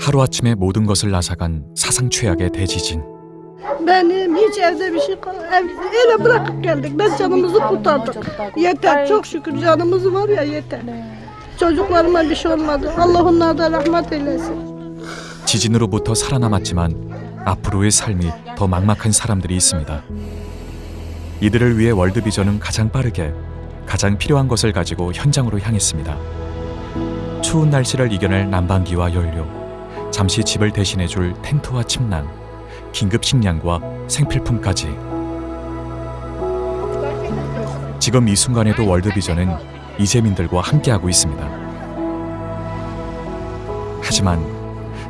하루아침에 모든 것을 앗아간 사상 최악의 대지진. Benim hiç evde bir şey kal ev, öyle bırakıp geldik. Ben canımızı kurtardık. Yeter çok şükür canımız var ya yeter. Çocuklarıma bir şey olmadı. Allah onlara rahmet eylesin. 지진으로부터 살아남았지만 앞으로의 삶이 더 막막한 사람들이 있습니다. 이들을 위해 월드비전은 가장 빠르게 가장 필요한 것을 가지고 현장으로 향했습니다. 추운 날씨를 이겨낼 난방기와 연료, 잠시 집을 대신해줄 텐트와 침낭, 긴급 식량과 생필품까지. 지금 이 순간에도 월드비전은 이재민들과 함께하고 있습니다. 하지만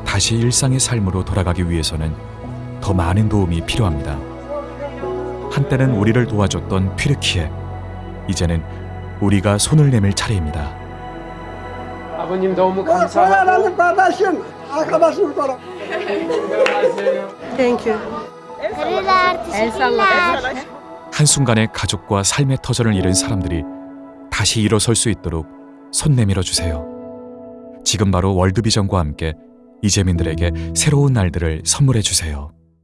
다시 일상의 삶으로 돌아가기 위해서는 더 많은 도움이 필요합니다. 한때는 우리를 도와줬던 튀르키예, 이제는 우리가 손을 내밀 차례입니다. 아버님 너무 감사하고. 한순간에 가족과 삶의 터전을 잃은 사람들이 다시 일어설 수 있도록 손 내밀어 주세요. 지금 바로 월드비전과 함께 이재민들에게 새로운 날들을 선물해 주세요.